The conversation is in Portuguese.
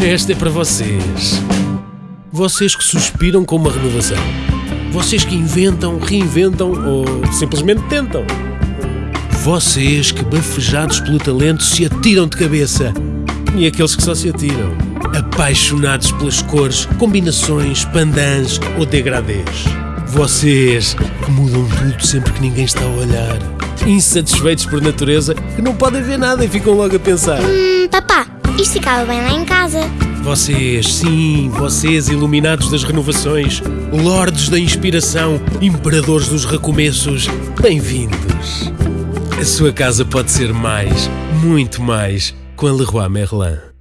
Esta é para vocês. Vocês que suspiram com uma renovação. Vocês que inventam, reinventam ou simplesmente tentam. Vocês que, bafejados pelo talento, se atiram de cabeça. E aqueles que só se atiram. Apaixonados pelas cores, combinações, pandãs ou degradês. Vocês que mudam tudo sempre que ninguém está a olhar. Insatisfeitos por natureza, que não podem ver nada e ficam logo a pensar. Hum, papá, isto ficava bem lá em casa. Vocês, sim, vocês iluminados das renovações, lordes da inspiração, imperadores dos recomeços, bem-vindos. A sua casa pode ser mais, muito mais, com a Leroy Merlin.